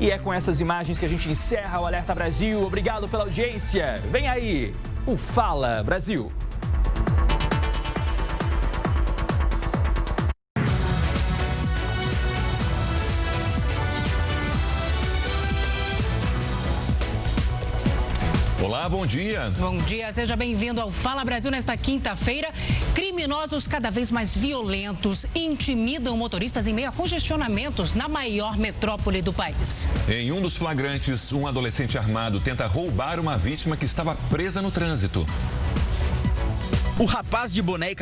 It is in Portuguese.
E é com essas imagens que a gente encerra o Alerta Brasil. Obrigado pela audiência. Vem aí o Fala Brasil. Olá, bom dia. Bom dia, seja bem-vindo ao Fala Brasil nesta quinta-feira. Criminosos cada vez mais violentos intimidam motoristas em meio a congestionamentos na maior metrópole do país. Em um dos flagrantes, um adolescente armado tenta roubar uma vítima que estava presa no trânsito. O rapaz de boné e